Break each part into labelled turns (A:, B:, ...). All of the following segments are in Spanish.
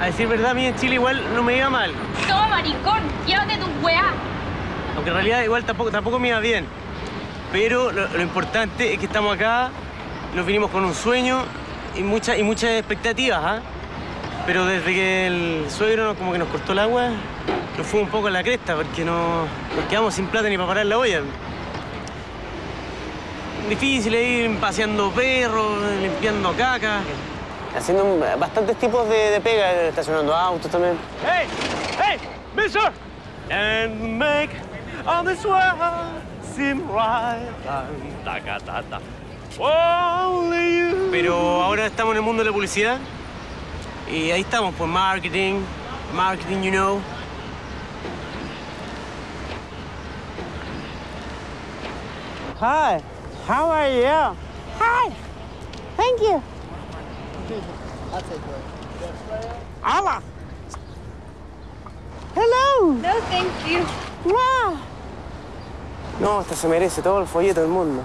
A: a decir verdad, a mí en Chile igual no me iba mal.
B: Toma, maricón, llévate tu weá.
A: Aunque en realidad igual tampoco, tampoco me iba bien. Pero lo, lo importante es que estamos acá, nos vinimos con un sueño y, muchas y muchas expectativas, ¿ah? Pero desde que el suegro nos- como que nos cortó el agua, nos fuimos un poco a la cresta porque no, nos quedamos sin plata ni para parar la olla. Difícil ir paseando perros, limpiando caca. Haciendo bastantes tipos de, de pega, estacionando autos también. ¡Hey! ¡Hey! ¡Mister! And make all this world seem right. Ta, ta, ta. Only you. Pero ahora estamos en el mundo de la publicidad y ahí estamos por marketing, marketing, you know.
C: Hi, how are you? Hi, thank you. Hola. Hello.
B: No, thank you.
C: Wow.
A: No, esta se merece todo el folleto del mundo.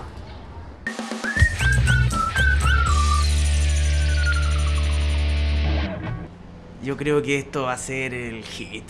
A: Yo creo que esto va a ser el hit.